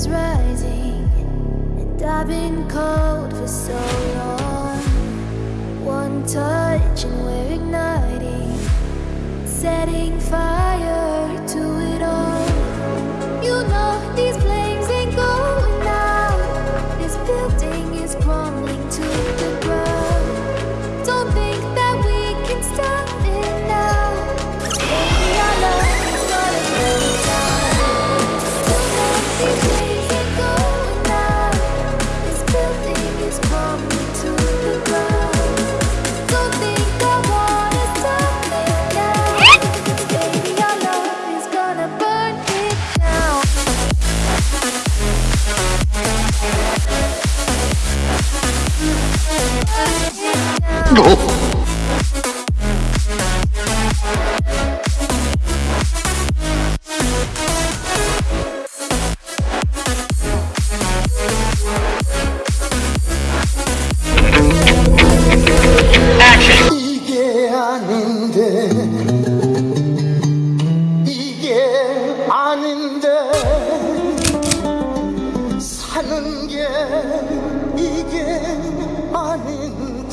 is rising, and I've been cold for so long. One touch, and we're igniting, setting fire. 너. 사는 게 이게 아닌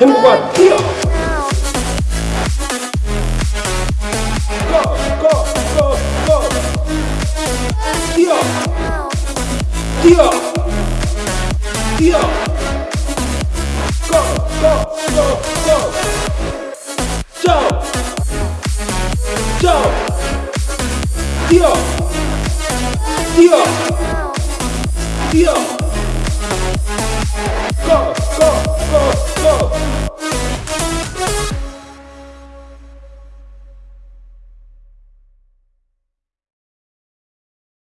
행복한 뛰어 고고고고 뛰어 뛰어 뛰어 고고고고 고 뛰어 뛰어 뛰어